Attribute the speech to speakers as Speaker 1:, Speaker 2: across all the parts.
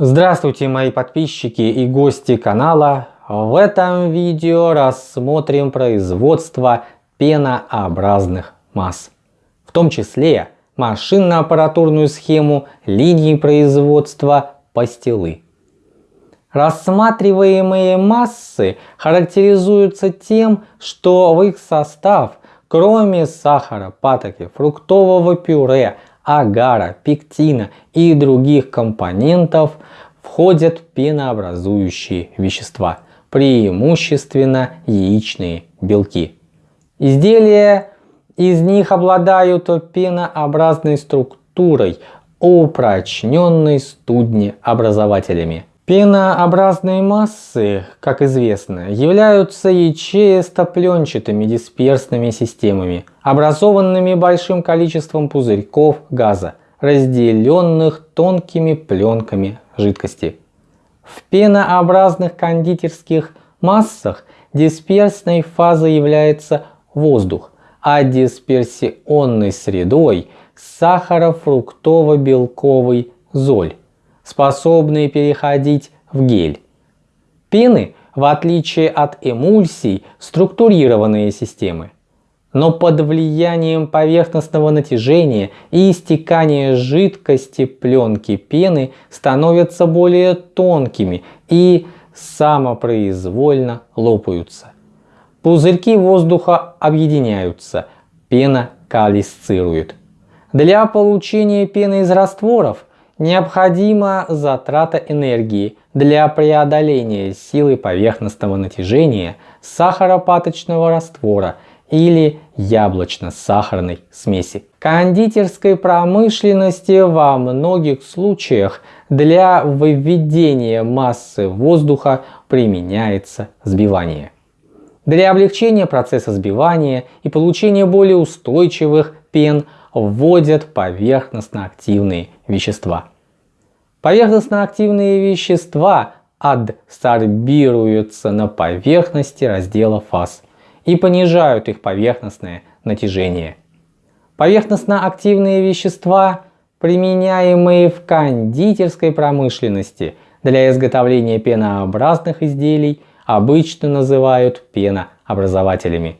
Speaker 1: Здравствуйте мои подписчики и гости канала. В этом видео рассмотрим производство пенообразных масс. В том числе машинно-аппаратурную схему линии производства пастилы. Рассматриваемые массы характеризуются тем, что в их состав, кроме сахара, патоки, фруктового пюре, агара, пектина и других компонентов входят пенообразующие вещества, преимущественно яичные белки. Изделия из них обладают пенообразной структурой, упрочненной студнеобразователями. Пенообразные массы, как известно, являются ячеисто-пленчатыми дисперсными системами, образованными большим количеством пузырьков газа, разделенных тонкими пленками жидкости. В пенообразных кондитерских массах дисперсной фазой является воздух, а дисперсионной средой сахарофруктово-белковый золь способные переходить в гель. Пены, в отличие от эмульсий, структурированные системы. Но под влиянием поверхностного натяжения и истекания жидкости пленки пены становятся более тонкими и самопроизвольно лопаются. Пузырьки воздуха объединяются, пена калисцирует. Для получения пены из растворов необходима затрата энергии для преодоления силы поверхностного натяжения сахаропаточного раствора или яблочно-сахарной смеси. Кондитерской промышленности во многих случаях для выведения массы воздуха применяется сбивание. Для облегчения процесса сбивания и получения более устойчивых пен вводят поверхностно-активные вещества. Поверхностно-активные вещества адсорбируются на поверхности раздела фаз и понижают их поверхностное натяжение. Поверхностно-активные вещества, применяемые в кондитерской промышленности для изготовления пенообразных изделий, обычно называют пенообразователями.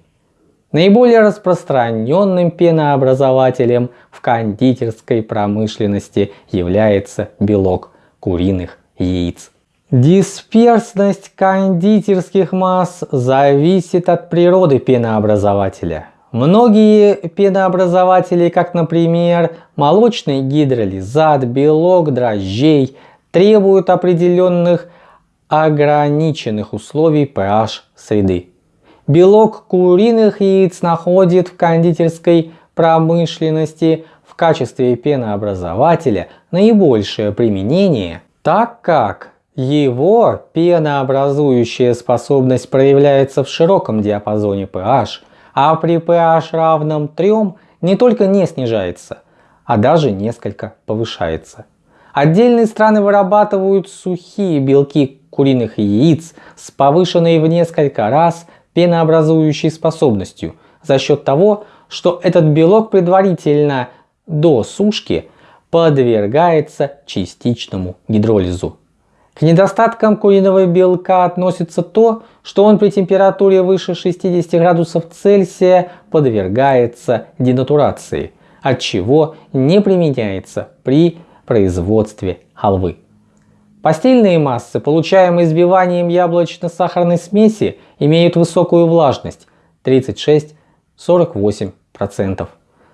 Speaker 1: Наиболее распространенным пенообразователем в кондитерской промышленности является белок куриных яиц. Дисперсность кондитерских масс зависит от природы пенообразователя. Многие пенообразователи, как например молочный гидролизат, белок дрожжей, требуют определенных ограниченных условий pH среды. Белок куриных яиц находит в кондитерской промышленности в качестве пенообразователя наибольшее применение, так как его пенообразующая способность проявляется в широком диапазоне pH, а при pH равном 3 не только не снижается, а даже несколько повышается. Отдельные страны вырабатывают сухие белки куриных яиц с повышенной в несколько раз пенообразующей способностью за счет того, что этот белок предварительно до сушки подвергается частичному гидролизу. К недостаткам куриного белка относится то, что он при температуре выше 60 градусов Цельсия подвергается денатурации, от чего не применяется при производстве халвы. Постельные массы, получаемые сбиванием яблочно-сахарной смеси, имеют высокую влажность 36-48%,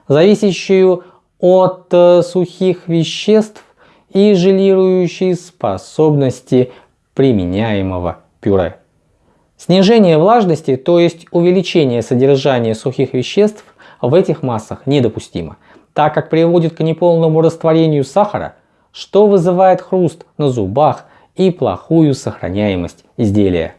Speaker 1: зависящую от э, сухих веществ и желирующей способности применяемого пюре. Снижение влажности, то есть увеличение содержания сухих веществ в этих массах недопустимо, так как приводит к неполному растворению сахара – что вызывает хруст на зубах и плохую сохраняемость изделия.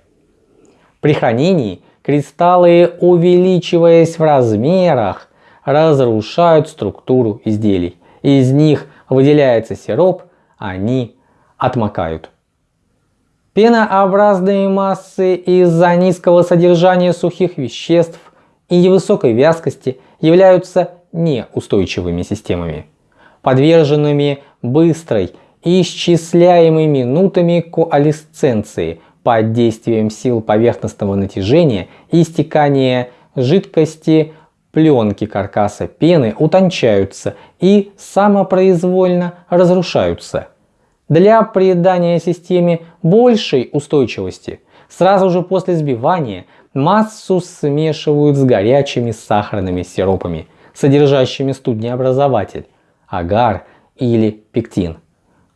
Speaker 1: При хранении кристаллы, увеличиваясь в размерах, разрушают структуру изделий. Из них выделяется сироп, они отмокают. Пенообразные массы из-за низкого содержания сухих веществ и невысокой вязкости являются неустойчивыми системами подверженными быстрой исчисляемый минутами коалесценции под действием сил поверхностного натяжения и стекания жидкости пленки каркаса пены утончаются и самопроизвольно разрушаются. Для придания системе большей устойчивости сразу же после сбивания массу смешивают с горячими сахарными сиропами, содержащими студнеобразователь, агар или пектин.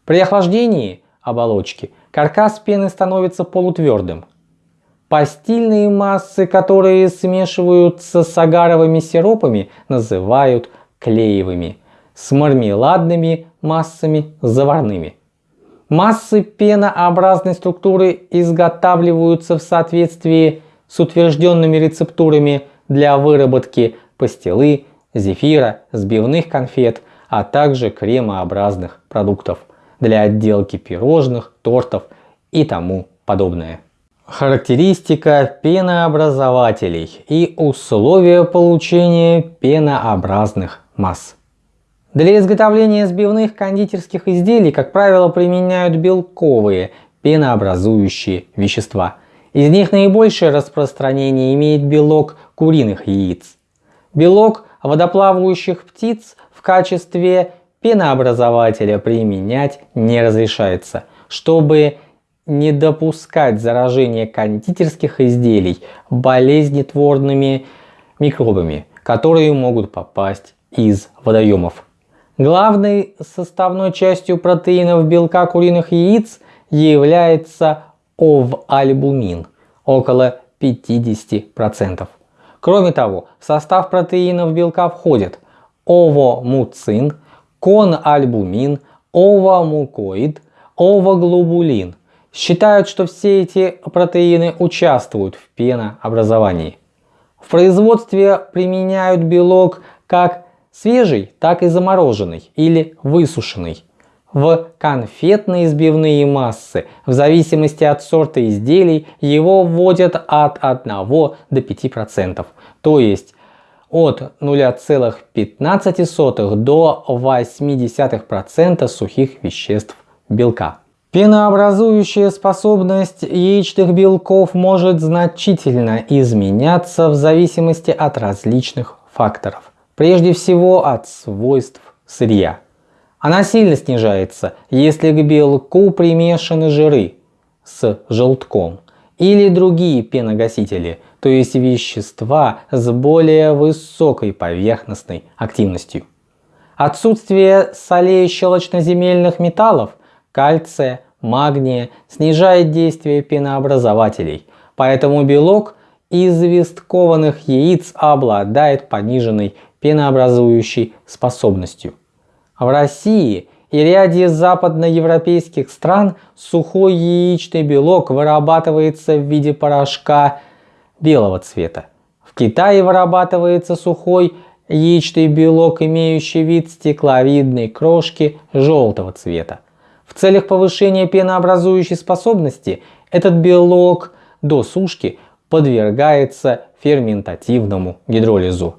Speaker 1: При охлаждении оболочки каркас пены становится полутвердым. Постельные массы, которые смешиваются с агаровыми сиропами, называют клеевыми, с мармеладными массами заварными. Массы пенообразной структуры изготавливаются в соответствии с утвержденными рецептурами для выработки пастилы, зефира, сбивных конфет, а также кремообразных продуктов для отделки пирожных, тортов и тому подобное. Характеристика пенообразователей и условия получения пенообразных масс. Для изготовления сбивных кондитерских изделий, как правило, применяют белковые пенообразующие вещества. Из них наибольшее распространение имеет белок куриных яиц. Белок водоплавающих птиц в качестве пенообразователя применять не разрешается, чтобы не допускать заражения кондитерских изделий болезнетворными микробами, которые могут попасть из водоемов. Главной составной частью протеинов белка куриных яиц является ов-альбумин около 50%. Кроме того, в состав протеинов белка входят овомуцин, кональбумин, овомукоид, овоглобулин. Считают, что все эти протеины участвуют в пенообразовании. В производстве применяют белок как свежий, так и замороженный или высушенный. В конфетные сбивные массы, в зависимости от сорта изделий, его вводят от 1 до 5%, то есть от 0,15 до 0,8% сухих веществ белка. Пенообразующая способность яичных белков может значительно изменяться в зависимости от различных факторов. Прежде всего от свойств сырья. Она сильно снижается, если к белку примешаны жиры с желтком или другие пеногасители, то есть вещества с более высокой поверхностной активностью. Отсутствие солей щелочноземельных металлов, кальция, магния снижает действие пенообразователей, поэтому белок известкованных яиц обладает пониженной пенообразующей способностью. В России и ряде западноевропейских стран сухой яичный белок вырабатывается в виде порошка белого цвета. В Китае вырабатывается сухой яичный белок, имеющий вид стекловидной крошки желтого цвета. В целях повышения пенообразующей способности этот белок до сушки подвергается ферментативному гидролизу.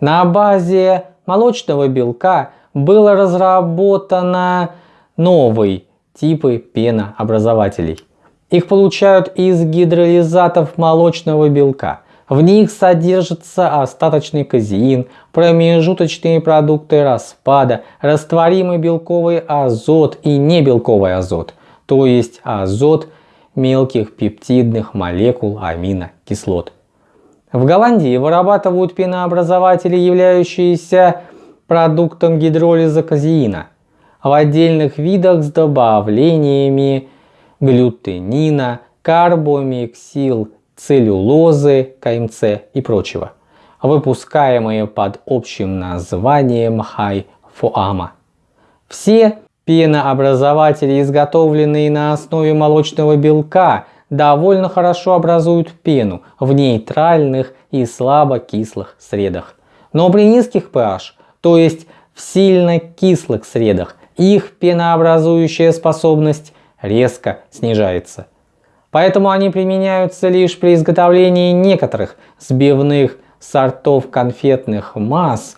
Speaker 1: На базе молочного белка было разработано новые типы пенообразователей. Их получают из гидролизатов молочного белка. В них содержится остаточный казеин, промежуточные продукты распада, растворимый белковый азот и небелковый азот, то есть азот мелких пептидных молекул аминокислот. В Голландии вырабатывают пенообразователи, являющиеся продуктом гидролиза казеина, в отдельных видах с добавлениями глютенина, карбомиксил, целлюлозы, КМЦ и прочего, выпускаемые под общим названием хайфоама. Все пенообразователи, изготовленные на основе молочного белка, довольно хорошо образуют пену в нейтральных и слабокислых средах. Но при низких pH, то есть в сильно кислых средах, их пенообразующая способность резко снижается. Поэтому они применяются лишь при изготовлении некоторых сбивных сортов конфетных масс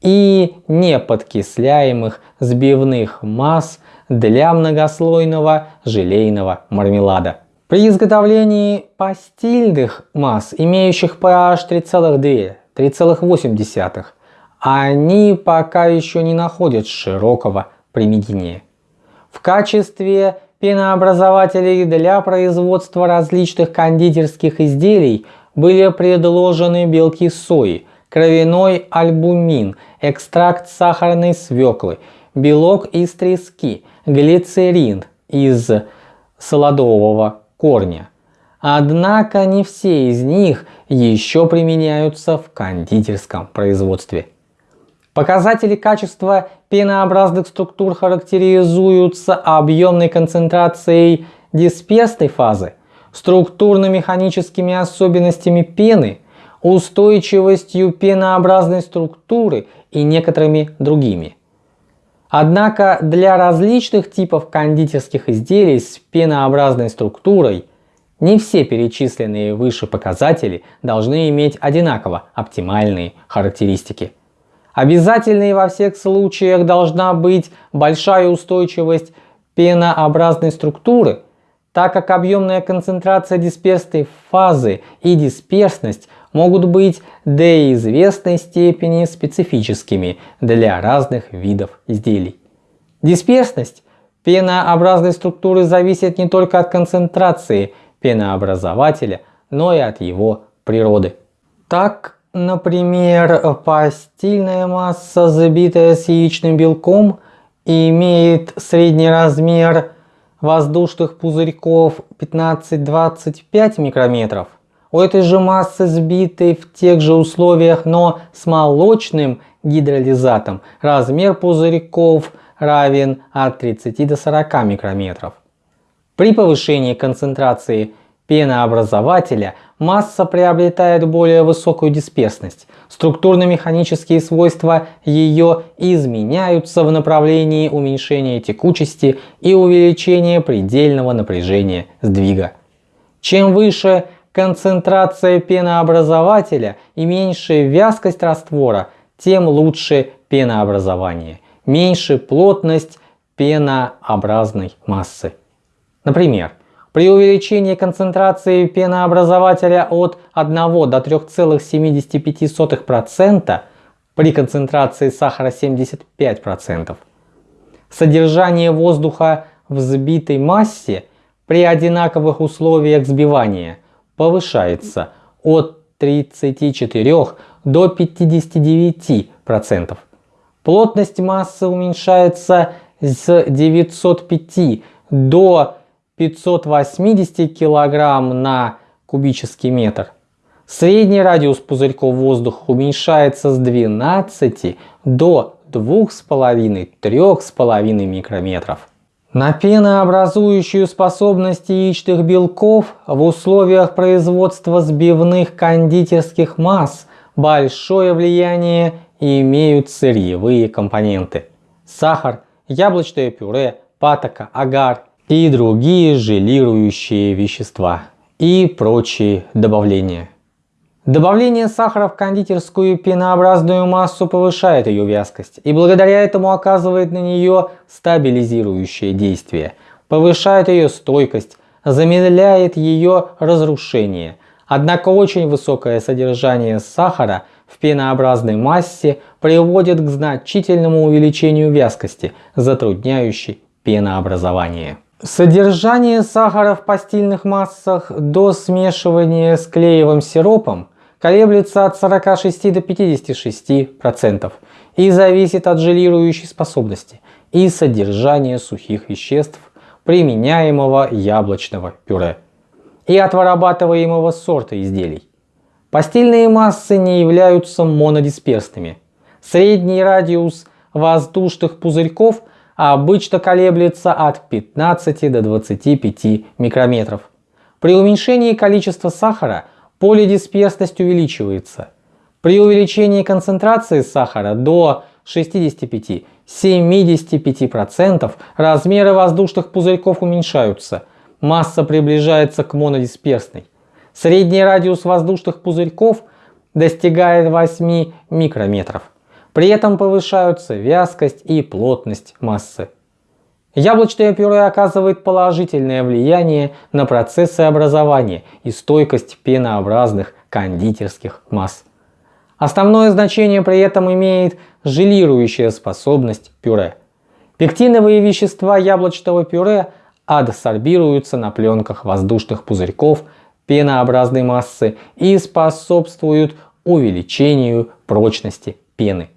Speaker 1: и неподкисляемых сбивных масс для многослойного желейного мармелада. При изготовлении пастильных масс, имеющих pH 3,2-3,8, они пока еще не находят широкого применения. В качестве пенообразователей для производства различных кондитерских изделий были предложены белки сои, кровяной альбумин, экстракт сахарной свеклы, белок из трески, глицерин из солодового корня. Однако не все из них еще применяются в кондитерском производстве. Показатели качества пенообразных структур характеризуются объемной концентрацией дисперсной фазы, структурно-механическими особенностями пены, устойчивостью пенообразной структуры и некоторыми другими. Однако для различных типов кондитерских изделий с пенообразной структурой не все перечисленные выше показатели должны иметь одинаково оптимальные характеристики. Обязательной во всех случаях должна быть большая устойчивость пенообразной структуры, так как объемная концентрация дисперсной фазы и дисперсность могут быть до известной степени специфическими для разных видов изделий. Дисперсность пенообразной структуры зависит не только от концентрации пенообразователя, но и от его природы. Так, например, постельная масса, забитая с яичным белком, имеет средний размер воздушных пузырьков 15-25 микрометров, у этой же массы, сбитой в тех же условиях, но с молочным гидролизатом, размер пузырьков равен от 30 до 40 микрометров. При повышении концентрации пенообразователя масса приобретает более высокую дисперсность. Структурно-механические свойства ее изменяются в направлении уменьшения текучести и увеличения предельного напряжения сдвига. Чем выше концентрация пенообразователя и меньше вязкость раствора, тем лучше пенообразование, меньше плотность пенообразной массы. Например, при увеличении концентрации пенообразователя от 1 до 3,75% при концентрации сахара 75%, содержание воздуха в сбитой массе при одинаковых условиях сбивания – повышается от 34 до 59%. Плотность массы уменьшается с 905 до 580 кг на кубический метр. Средний радиус пузырьков воздуха уменьшается с 12 до 2,5-3,5 микрометров. На пенообразующую способность яичных белков в условиях производства сбивных кондитерских масс большое влияние имеют сырьевые компоненты. Сахар, яблочное пюре, патока, агар и другие желирующие вещества и прочие добавления. Добавление сахара в кондитерскую пенообразную массу повышает ее вязкость и благодаря этому оказывает на нее стабилизирующее действие, повышает ее стойкость, замедляет ее разрушение. Однако очень высокое содержание сахара в пенообразной массе приводит к значительному увеличению вязкости, затрудняющей пенообразование. Содержание сахара в постельных массах до смешивания с клеевым сиропом колеблется от 46 до 56% и зависит от желирующей способности и содержания сухих веществ применяемого яблочного пюре и от вырабатываемого сорта изделий. Постельные массы не являются монодисперсными. Средний радиус воздушных пузырьков обычно колеблется от 15 до 25 микрометров. При уменьшении количества сахара – полидисперсность увеличивается. При увеличении концентрации сахара до 65-75% размеры воздушных пузырьков уменьшаются, масса приближается к монодисперсной. Средний радиус воздушных пузырьков достигает 8 микрометров. При этом повышаются вязкость и плотность массы. Яблочное пюре оказывает положительное влияние на процессы образования и стойкость пенообразных кондитерских масс. Основное значение при этом имеет желирующая способность пюре. Пектиновые вещества яблочного пюре адсорбируются на пленках воздушных пузырьков пенообразной массы и способствуют увеличению прочности пены.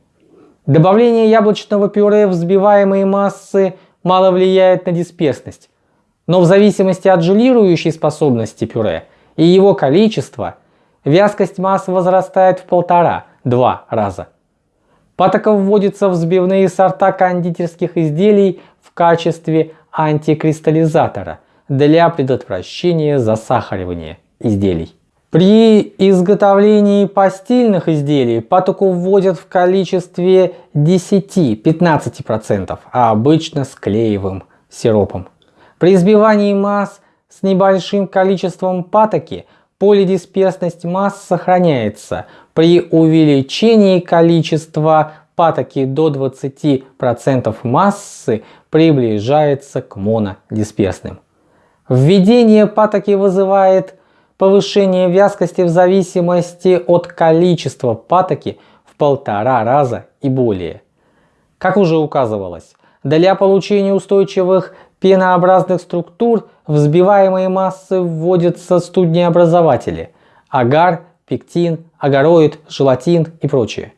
Speaker 1: Добавление яблочного пюре в взбиваемые массы мало влияет на дисперсность, но в зависимости от желирующей способности пюре и его количества, вязкость массы возрастает в полтора-два раза. Патока вводится в взбивные сорта кондитерских изделий в качестве антикристаллизатора для предотвращения засахаривания изделий. При изготовлении постельных изделий патоку вводят в количестве 10-15%, а обычно с клеевым сиропом. При избивании масс с небольшим количеством патоки полидисперсность масс сохраняется. При увеличении количества патоки до 20% массы приближается к монодисперсным. Введение патоки вызывает повышение вязкости в зависимости от количества патоки в полтора раза и более. Как уже указывалось, для получения устойчивых пенообразных структур взбиваемые массы вводятся студнеобразователи – агар, пектин, агароид, желатин и прочее.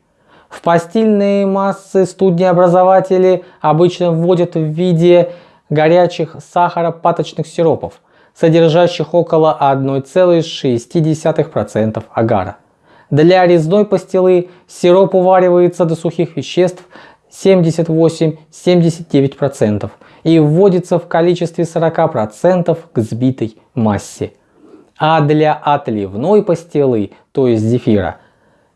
Speaker 1: В постельные массы студнеобразователи обычно вводят в виде горячих сахаропаточных сиропов – содержащих около 1,6% агара. Для резной пастилы сироп уваривается до сухих веществ 78-79% и вводится в количестве 40% к сбитой массе. А для отливной пастилы, то есть зефира,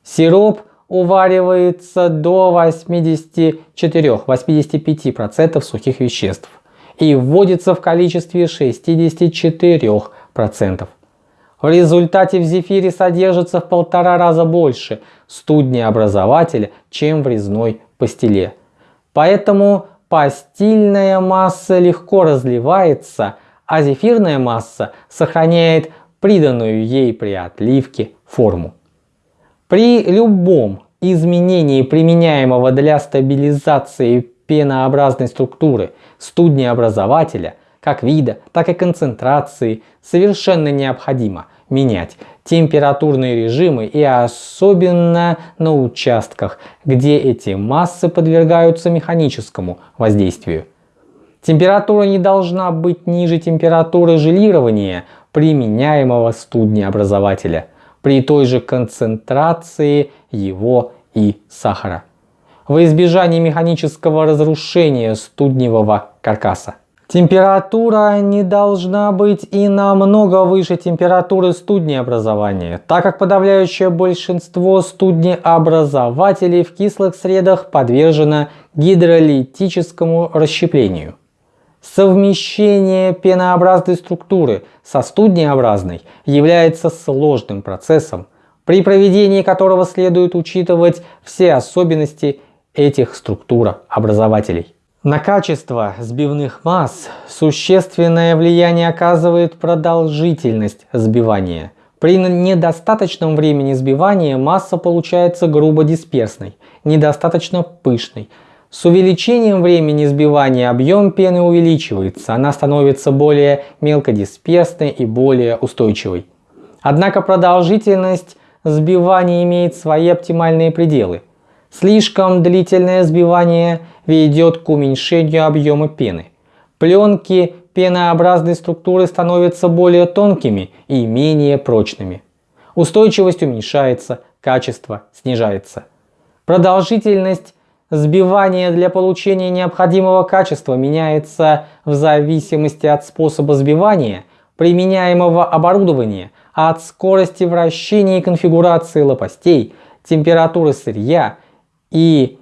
Speaker 1: сироп уваривается до 84-85% сухих веществ и вводится в количестве 64%. В результате в зефире содержится в полтора раза больше студнеобразователя, чем в резной пастиле. Поэтому пастильная масса легко разливается, а зефирная масса сохраняет приданную ей при отливке форму. При любом изменении применяемого для стабилизации пенообразной структуры студнеобразователя, как вида, так и концентрации, совершенно необходимо менять температурные режимы и особенно на участках, где эти массы подвергаются механическому воздействию. Температура не должна быть ниже температуры желирования применяемого студнеобразователя при той же концентрации его и сахара во избежание механического разрушения студневого каркаса. Температура не должна быть и намного выше температуры студнеобразования, так как подавляющее большинство студнеобразователей в кислых средах подвержено гидролитическому расщеплению. Совмещение пенообразной структуры со студнеобразной является сложным процессом, при проведении которого следует учитывать все особенности этих структурообразователей. На качество сбивных масс существенное влияние оказывает продолжительность сбивания. При недостаточном времени сбивания масса получается грубо дисперсной, недостаточно пышной. С увеличением времени сбивания объем пены увеличивается, она становится более мелкодисперсной и более устойчивой. Однако продолжительность сбивания имеет свои оптимальные пределы. Слишком длительное сбивание ведет к уменьшению объема пены. Пленки пенообразной структуры становятся более тонкими и менее прочными. Устойчивость уменьшается, качество снижается. Продолжительность сбивания для получения необходимого качества меняется в зависимости от способа сбивания, применяемого оборудования, от скорости вращения и конфигурации лопастей, температуры сырья и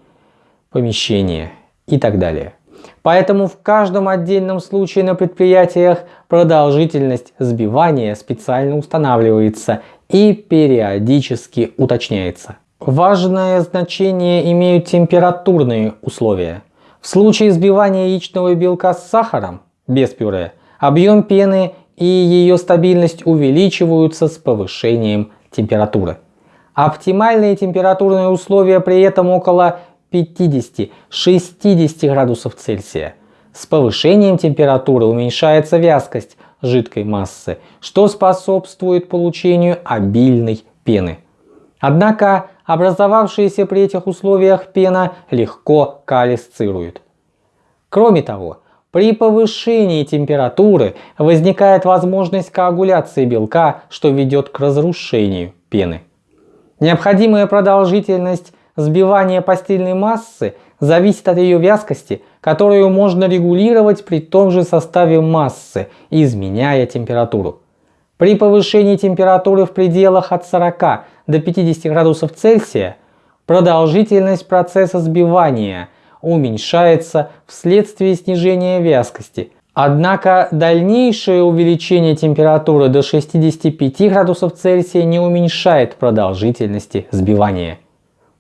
Speaker 1: помещение и так далее. Поэтому в каждом отдельном случае на предприятиях продолжительность сбивания специально устанавливается и периодически уточняется. Важное значение имеют температурные условия. В случае взбивания яичного белка с сахаром, без пюре, объем пены и ее стабильность увеличиваются с повышением температуры. Оптимальные температурные условия при этом около 50-60 градусов Цельсия. С повышением температуры уменьшается вязкость жидкой массы, что способствует получению обильной пены. Однако образовавшаяся при этих условиях пена легко калисцирует. Кроме того, при повышении температуры возникает возможность коагуляции белка, что ведет к разрушению пены. Необходимая продолжительность сбивания постельной массы зависит от ее вязкости, которую можно регулировать при том же составе массы, изменяя температуру. При повышении температуры в пределах от 40 до 50 градусов Цельсия продолжительность процесса сбивания уменьшается вследствие снижения вязкости, Однако дальнейшее увеличение температуры до 65 градусов Цельсия не уменьшает продолжительности сбивания.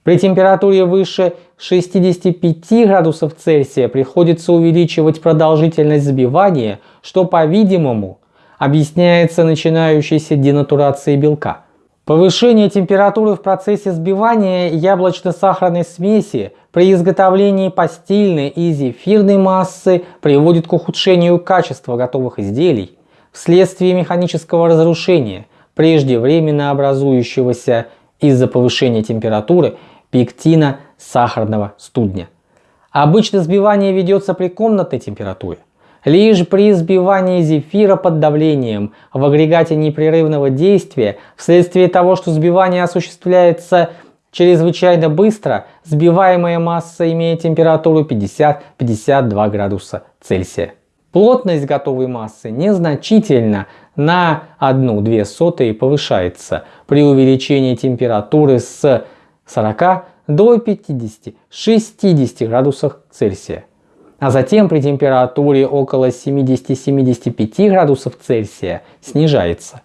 Speaker 1: При температуре выше 65 градусов Цельсия приходится увеличивать продолжительность сбивания, что, по-видимому, объясняется начинающейся денатурацией белка. Повышение температуры в процессе сбивания яблочно-сахарной смеси при изготовлении постельной и зефирной массы приводит к ухудшению качества готовых изделий вследствие механического разрушения, преждевременно образующегося из-за повышения температуры пектина сахарного студня. Обычно сбивание ведется при комнатной температуре. Лишь при сбивании зефира под давлением в агрегате непрерывного действия, вследствие того, что сбивание осуществляется чрезвычайно быстро, сбиваемая масса имеет температуру 50-52 градуса Цельсия. Плотность готовой массы незначительно на 1-2 сотые повышается при увеличении температуры с 40 до 50-60 градусов Цельсия а затем при температуре около 70-75 градусов Цельсия снижается.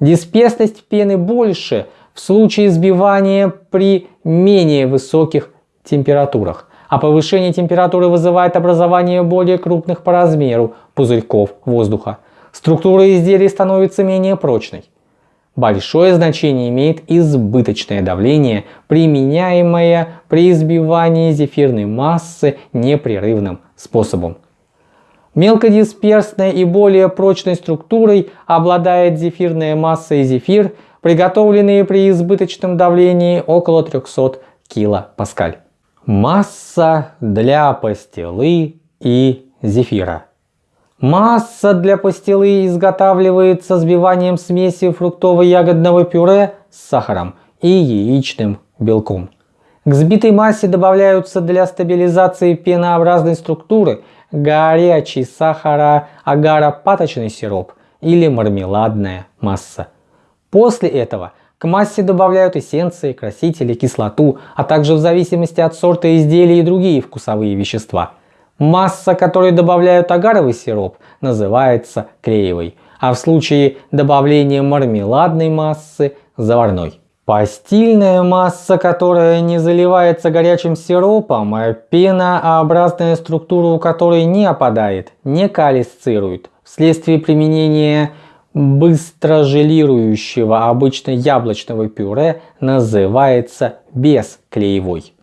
Speaker 1: Дисперсность пены больше в случае сбивания при менее высоких температурах, а повышение температуры вызывает образование более крупных по размеру пузырьков воздуха. Структура изделия становится менее прочной. Большое значение имеет избыточное давление, применяемое при избивании зефирной массы непрерывным способом. Мелкодисперсной и более прочной структурой обладает зефирная масса и зефир, приготовленные при избыточном давлении около 300 кПа. Масса для пастилы и зефира. Масса для пастилы изготавливается сбиванием смеси фруктово-ягодного пюре с сахаром и яичным белком. К сбитой массе добавляются для стабилизации пенообразной структуры горячий сахара-агара-паточный сироп или мармеладная масса. После этого к массе добавляют эссенции, красители, кислоту, а также в зависимости от сорта изделия и другие вкусовые вещества – Масса, которой добавляют агаровый сироп, называется клеевой, а в случае добавления мармеладной массы – заварной. Постильная масса, которая не заливается горячим сиропом, а пенообразная структура у которой не опадает, не калисцирует, вследствие применения быстро желирующего обычно яблочного пюре называется бесклеевой.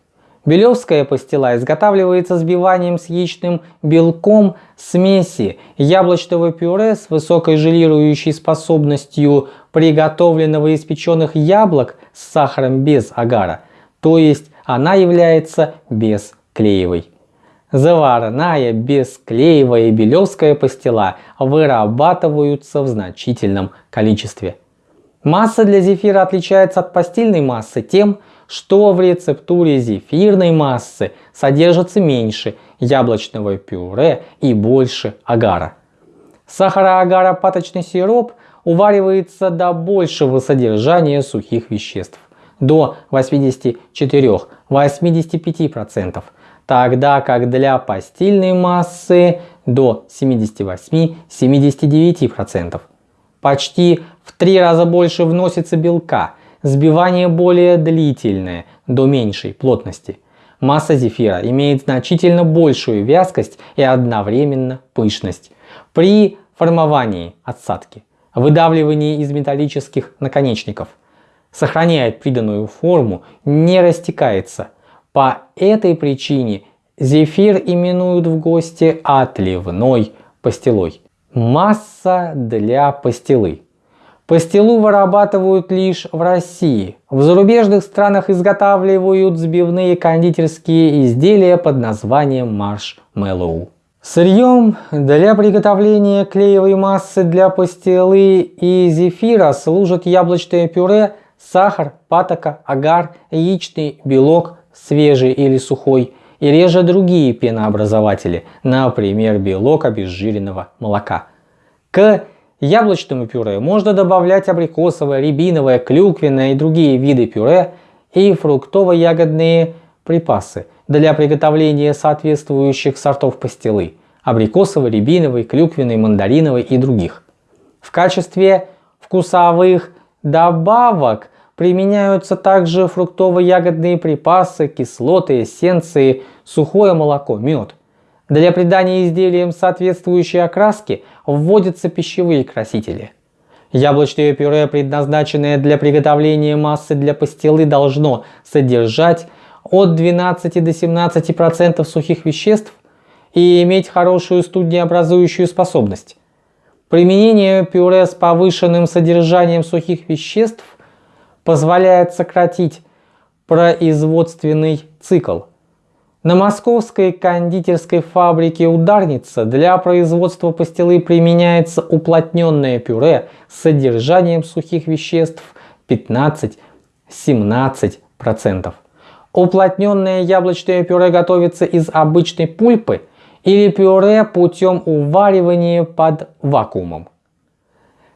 Speaker 1: Белевская пастила изготавливается сбиванием с яичным белком смеси яблочного пюре с высокой желирующей способностью приготовленного из печеных яблок с сахаром без агара, то есть она является бесклеевой. Заварная, бесклеевая и белевская пастила вырабатываются в значительном количестве. Масса для зефира отличается от постельной массы тем, что в рецептуре зефирной массы содержится меньше яблочного пюре и больше агара. Сахароагара-паточный сироп уваривается до большего содержания сухих веществ, до 84-85%, тогда как для постельной массы до 78-79%. Почти в три раза больше вносится белка – Сбивание более длительное, до меньшей плотности. Масса зефира имеет значительно большую вязкость и одновременно пышность. При формовании отсадки, выдавливании из металлических наконечников, сохраняет приданную форму, не растекается. По этой причине зефир именуют в гости отливной пастилой. Масса для пастилы. Пастилу вырабатывают лишь в России. В зарубежных странах изготавливают сбивные кондитерские изделия под названием маршмеллоу. Сырьем для приготовления клеевой массы для пастилы и зефира служат яблочное пюре, сахар, патока, агар, яичный белок, свежий или сухой, и реже другие пенообразователи, например, белок обезжиренного молока. К яблочному пюре можно добавлять абрикосовое, рябиновое, клюквенное и другие виды пюре и фруктово-ягодные припасы для приготовления соответствующих сортов пастилы – абрикосовой, рябиновой, клюквенной, мандариновой и других. В качестве вкусовых добавок применяются также фруктово-ягодные припасы, кислоты, эссенции, сухое молоко, мед. Для придания изделиям соответствующей окраски вводятся пищевые красители. Яблочное пюре, предназначенное для приготовления массы для пастилы, должно содержать от 12 до 17% сухих веществ и иметь хорошую студнеобразующую способность. Применение пюре с повышенным содержанием сухих веществ позволяет сократить производственный цикл. На московской кондитерской фабрике «Ударница» для производства пастилы применяется уплотненное пюре с содержанием сухих веществ 15-17%. Уплотненное яблочное пюре готовится из обычной пульпы или пюре путем уваривания под вакуумом.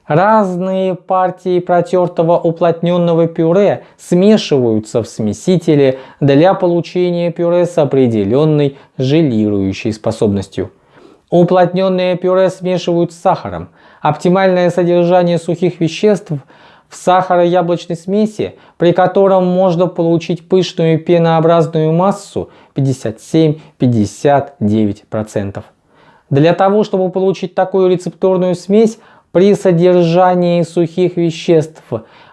Speaker 1: Разные партии протертого уплотненного пюре смешиваются в смесителе для получения пюре с определенной желирующей способностью. Уплотненное пюре смешивают с сахаром. Оптимальное содержание сухих веществ в сахаро-яблочной смеси, при котором можно получить пышную пенообразную массу 57-59%. Для того, чтобы получить такую рецептурную смесь, при содержании сухих веществ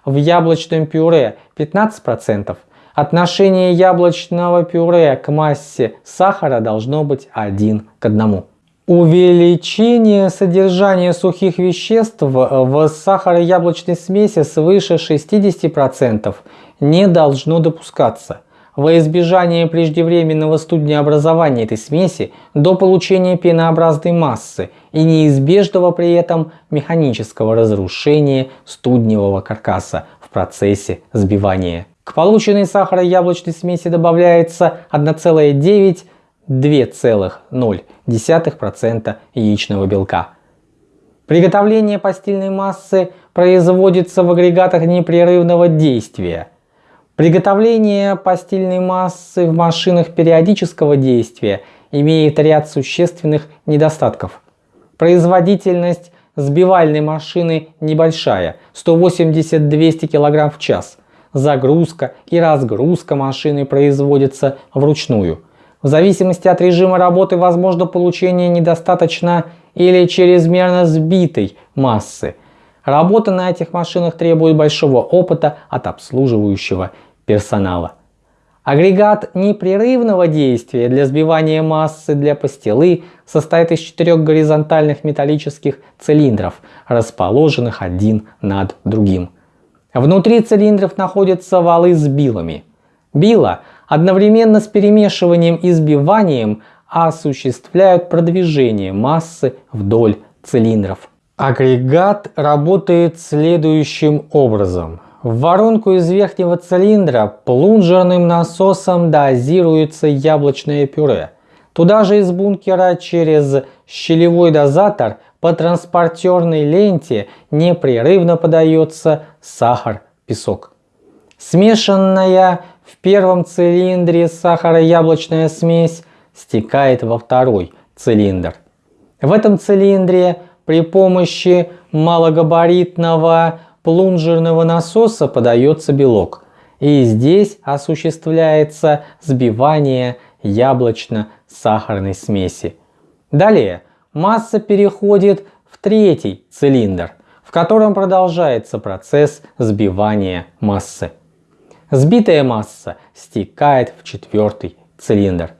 Speaker 1: в яблочном пюре 15%, отношение яблочного пюре к массе сахара должно быть 1 к 1. Увеличение содержания сухих веществ в сахаро-яблочной смеси свыше 60% не должно допускаться во избежание преждевременного студнеобразования этой смеси до получения пенообразной массы и неизбежного при этом механического разрушения студневого каркаса в процессе сбивания. К полученной сахаро-яблочной смеси добавляется 1,9-2,0% яичного белка. Приготовление постельной массы производится в агрегатах непрерывного действия – Приготовление постельной массы в машинах периодического действия имеет ряд существенных недостатков. Производительность сбивальной машины небольшая, 180-200 кг в час. Загрузка и разгрузка машины производятся вручную. В зависимости от режима работы возможно получение недостаточно или чрезмерно сбитой массы. Работа на этих машинах требует большого опыта от обслуживающего персонала. Агрегат непрерывного действия для сбивания массы для пастилы состоит из четырех горизонтальных металлических цилиндров, расположенных один над другим. Внутри цилиндров находятся валы с билами. Била одновременно с перемешиванием и сбиванием осуществляют продвижение массы вдоль цилиндров. Агрегат работает следующим образом. В воронку из верхнего цилиндра плунжерным насосом дозируется яблочное пюре. Туда же из бункера через щелевой дозатор по транспортерной ленте непрерывно подается сахар-песок. Смешанная в первом цилиндре сахаро-яблочная смесь стекает во второй цилиндр. В этом цилиндре при помощи малогабаритного плунжерного насоса подается белок, и здесь осуществляется сбивание яблочно-сахарной смеси. Далее масса переходит в третий цилиндр, в котором продолжается процесс сбивания массы. Сбитая масса стекает в четвертый цилиндр.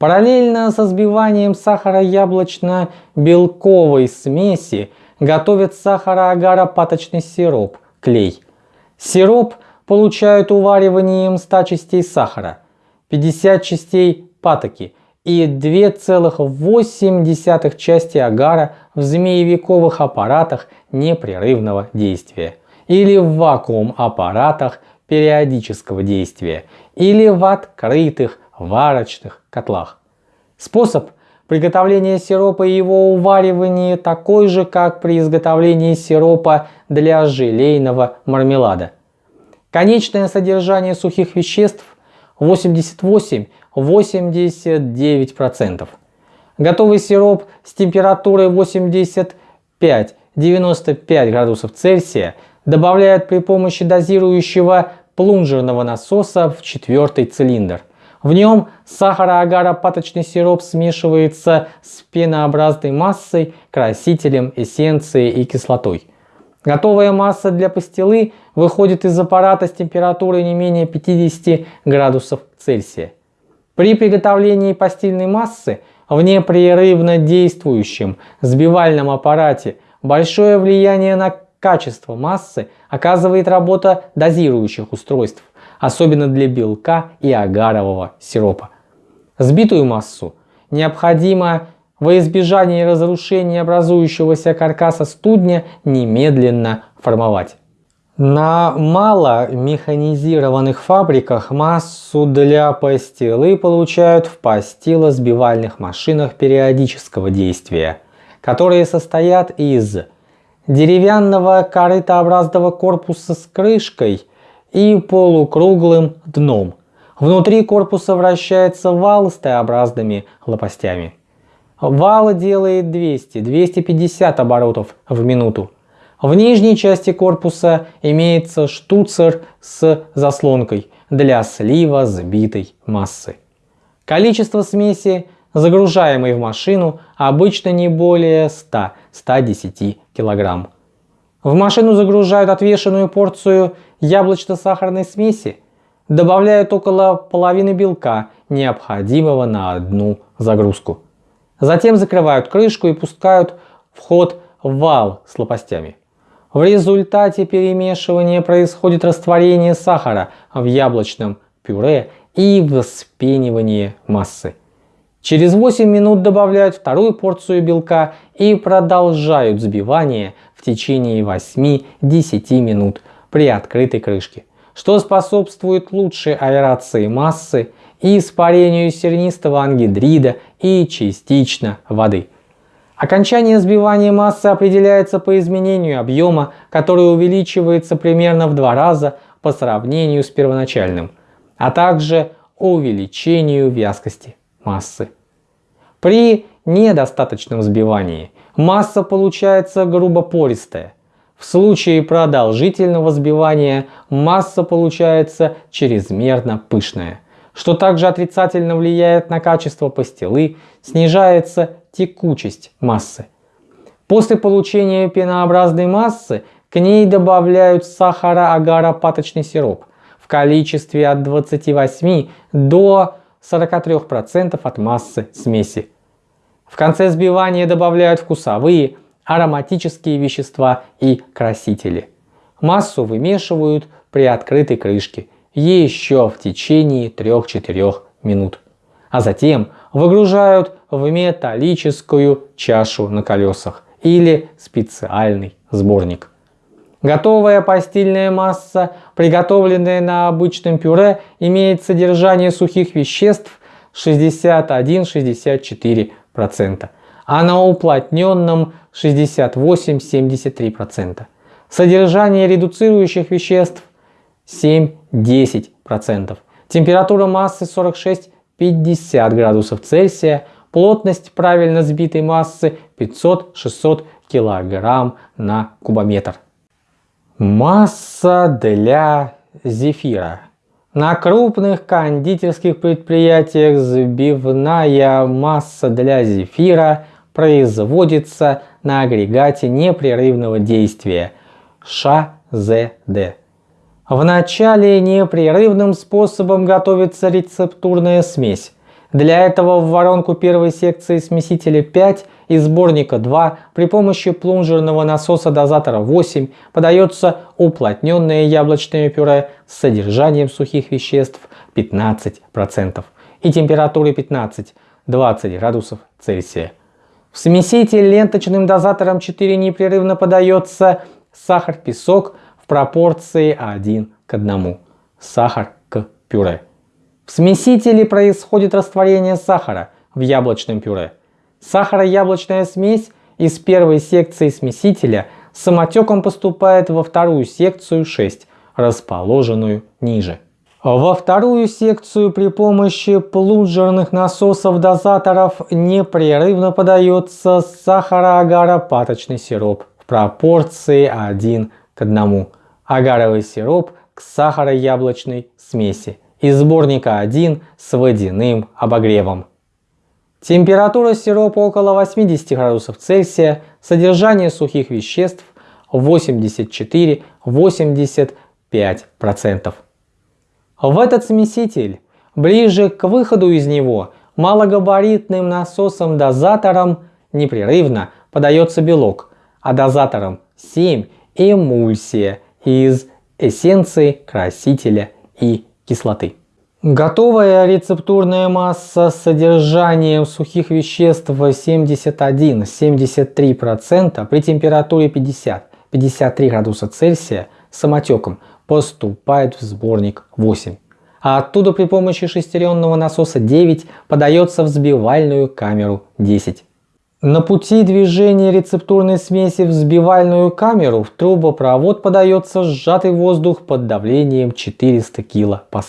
Speaker 1: Параллельно со сбиванием сахара-яблочно-белковой смеси готовят сахара-агара-паточный сироп, клей. Сироп получают увариванием 100 частей сахара, 50 частей патоки и 2,8 части агара в змеевиковых аппаратах непрерывного действия или в вакуум-аппаратах периодического действия или в открытых варочных котлах. Способ приготовления сиропа и его уваривания такой же, как при изготовлении сиропа для желейного мармелада. Конечное содержание сухих веществ 88-89%. Готовый сироп с температурой 85-95 градусов Цельсия добавляют при помощи дозирующего плунжерного насоса в четвертый цилиндр. В нем сахароагаропаточный сироп смешивается с пенообразной массой, красителем, эссенцией и кислотой. Готовая масса для пастилы выходит из аппарата с температурой не менее 50 градусов Цельсия. При приготовлении пастильной массы в непрерывно действующем сбивальном аппарате большое влияние на качество массы оказывает работа дозирующих устройств, особенно для белка и агарового сиропа. Сбитую массу необходимо во избежание разрушения образующегося каркаса студня немедленно формовать. На маломеханизированных фабриках массу для пастилы получают в пастилосбивальных машинах периодического действия, которые состоят из деревянного корытообразного корпуса с крышкой и полукруглым дном. Внутри корпуса вращается вал с Т-образными лопастями. Вал делает 200-250 оборотов в минуту. В нижней части корпуса имеется штуцер с заслонкой для слива сбитой массы. Количество смеси загружаемый в машину обычно не более 100-110 кг. В машину загружают отвешенную порцию яблочно-сахарной смеси, добавляют около половины белка, необходимого на одну загрузку. Затем закрывают крышку и пускают в вал с лопастями. В результате перемешивания происходит растворение сахара в яблочном пюре и вспенивание массы. Через 8 минут добавляют вторую порцию белка и продолжают взбивание в течение 8-10 минут при открытой крышке, что способствует лучшей аэрации массы и испарению сернистого ангидрида и частично воды. Окончание взбивания массы определяется по изменению объема, который увеличивается примерно в два раза по сравнению с первоначальным, а также увеличению вязкости массы. При недостаточном взбивании масса получается грубо пористая. В случае продолжительного взбивания масса получается чрезмерно пышная, что также отрицательно влияет на качество пастилы, снижается текучесть массы. После получения пенообразной массы к ней добавляют сахара-агара-паточный сироп в количестве от 28 до 43% от массы смеси. В конце взбивания добавляют вкусовые, ароматические вещества и красители. Массу вымешивают при открытой крышке еще в течение 3-4 минут. А затем выгружают в металлическую чашу на колесах или специальный сборник. Готовая постельная масса, приготовленная на обычном пюре, имеет содержание сухих веществ 61-64%, а на уплотненном 68-73%. Содержание редуцирующих веществ 7-10%. Температура массы 46-50 градусов Цельсия. Плотность правильно сбитой массы 500-600 кг на кубометр. Масса для зефира. На крупных кондитерских предприятиях сбивная масса для зефира производится на агрегате непрерывного действия ШЗД. Вначале непрерывным способом готовится рецептурная смесь. Для этого в воронку первой секции смесителя 5 и сборника 2 при помощи плунжерного насоса дозатора 8 подается уплотненное яблочное пюре с содержанием сухих веществ 15% и температурой 15-20 градусов Цельсия. В смеситель ленточным дозатором 4 непрерывно подается сахар-песок в пропорции 1 к 1. Сахар к пюре. В смесителе происходит растворение сахара в яблочном пюре. Сахаро-яблочная смесь из первой секции смесителя самотеком поступает во вторую секцию 6, расположенную ниже. Во вторую секцию при помощи плунжерных насосов-дозаторов непрерывно подается сахаро-агaro-паточный сироп в пропорции 1 к 1. Агаровый сироп к сахаро-яблочной смеси из сборника 1 с водяным обогревом. Температура сиропа около 80 градусов Цельсия, содержание сухих веществ 84-85%. В этот смеситель, ближе к выходу из него, малогабаритным насосом-дозатором непрерывно подается белок, а дозатором 7 эмульсия из эссенции, красителя и кислоты. Готовая рецептурная масса с содержанием сухих веществ 71-73% при температуре 50-53 градуса Цельсия самотеком поступает в сборник 8. А оттуда при помощи шестеренного насоса 9 подается в взбивальную камеру 10. На пути движения рецептурной смеси в взбивальную камеру в трубопровод подается сжатый воздух под давлением 400 кПа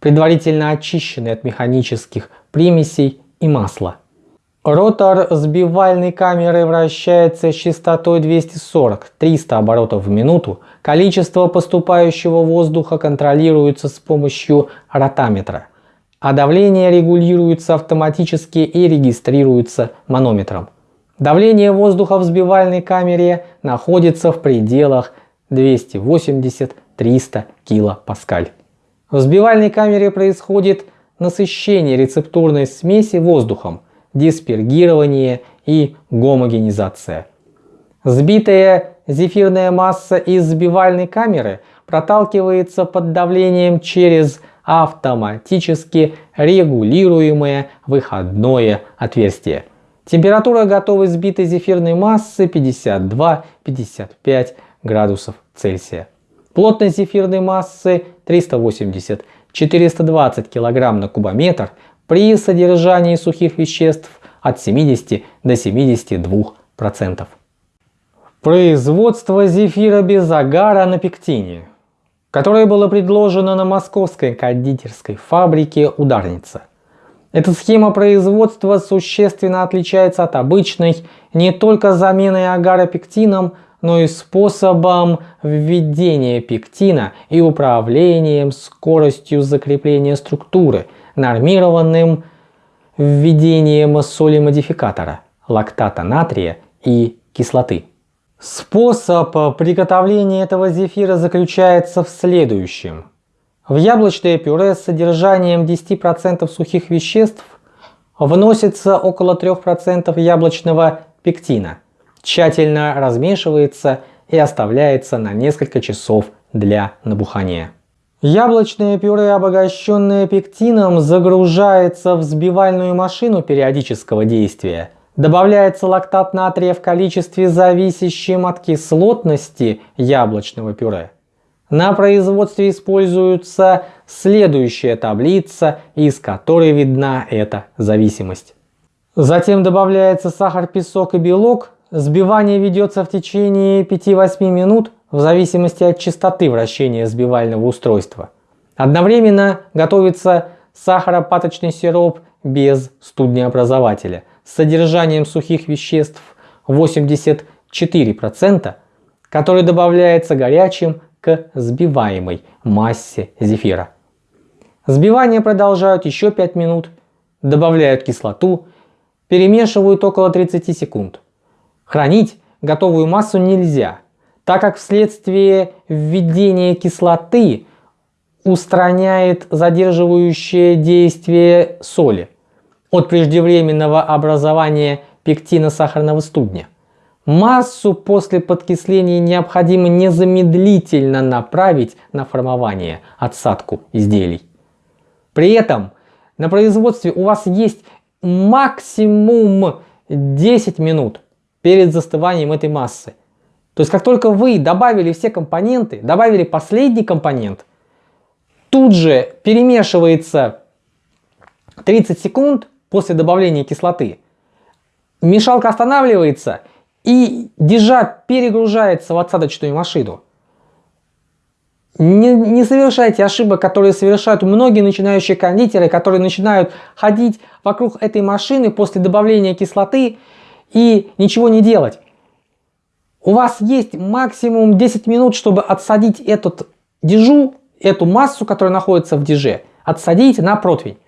Speaker 1: предварительно очищенный от механических примесей и масла. Ротор сбивальной камеры вращается с частотой 240-300 оборотов в минуту. Количество поступающего воздуха контролируется с помощью ротаметра, а давление регулируется автоматически и регистрируется манометром. Давление воздуха в сбивальной камере находится в пределах 280-300 кПа. В взбивальной камере происходит насыщение рецептурной смеси воздухом, диспергирование и гомогенизация. Сбитая зефирная масса из взбивальной камеры проталкивается под давлением через автоматически регулируемое выходное отверстие. Температура готовой сбитой зефирной массы 52-55 градусов Цельсия. Плотность зефирной массы 380-420 кг на кубометр при содержании сухих веществ от 70 до 72%. Производство зефира без загара на пектине, которое было предложено на московской кондитерской фабрике «Ударница». Эта схема производства существенно отличается от обычной не только заменой агара пектином, но и способом введения пектина и управлением скоростью закрепления структуры, нормированным введением соли-модификатора, лактата натрия и кислоты. Способ приготовления этого зефира заключается в следующем. В яблочное пюре с содержанием 10% сухих веществ вносится около 3% яблочного пектина – тщательно размешивается и оставляется на несколько часов для набухания. Яблочное пюре, обогащенное пектином, загружается в взбивальную машину периодического действия. Добавляется лактат натрия в количестве зависящем от кислотности яблочного пюре. На производстве используется следующая таблица, из которой видна эта зависимость. Затем добавляется сахар, песок и белок Сбивание ведется в течение 5-8 минут в зависимости от частоты вращения сбивального устройства. Одновременно готовится сахаропаточный сироп без студнеобразователя с содержанием сухих веществ 84%, который добавляется горячим к сбиваемой массе зефира. Сбивание продолжают еще 5 минут, добавляют кислоту, перемешивают около 30 секунд. Хранить готовую массу нельзя, так как вследствие введения кислоты устраняет задерживающее действие соли от преждевременного образования пектина сахарного студня. Массу после подкисления необходимо незамедлительно направить на формование, отсадку изделий. При этом на производстве у вас есть максимум 10 минут перед застыванием этой массы. То есть как только вы добавили все компоненты, добавили последний компонент, тут же перемешивается 30 секунд после добавления кислоты. Мешалка останавливается и дежа перегружается в отсадочную машину. Не, не совершайте ошибок, которые совершают многие начинающие кондитеры, которые начинают ходить вокруг этой машины после добавления кислоты и ничего не делать. У вас есть максимум 10 минут, чтобы отсадить этот дежу, эту массу, которая находится в деже, отсадить на противень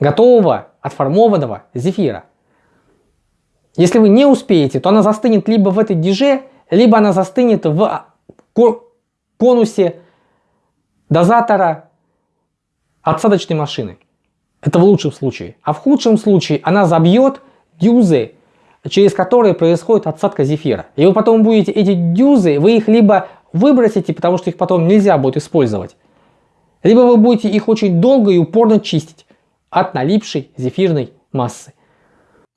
Speaker 1: готового отформованного зефира. Если вы не успеете, то она застынет либо в этой деже, либо она застынет в конусе дозатора отсадочной машины. Это в лучшем случае. А в худшем случае она забьет дюзы, через которые происходит отсадка зефира. И вы потом будете эти дюзы, вы их либо выбросите, потому что их потом нельзя будет использовать, либо вы будете их очень долго и упорно чистить от налипшей зефирной массы.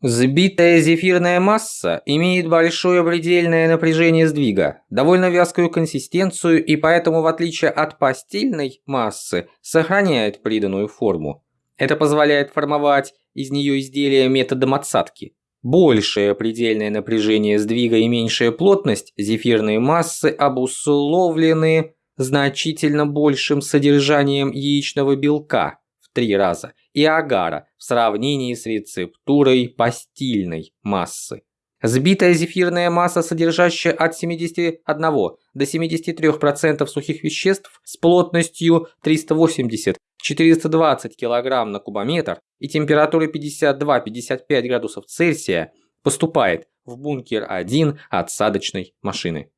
Speaker 2: Сбитая зефирная масса имеет большое предельное напряжение сдвига, довольно вязкую консистенцию и поэтому в отличие от постельной массы сохраняет приданную форму. Это позволяет формовать из нее изделия методом отсадки. Большее предельное напряжение сдвига и меньшая плотность зефирной массы обусловлены значительно большим содержанием яичного белка в три раза и агара в сравнении с рецептурой постильной массы. Сбитая зефирная масса, содержащая от 71 до 73% сухих веществ с плотностью 380-420 кг на кубометр и температурой 52-55 градусов Цельсия, поступает в бункер 1 отсадочной машины.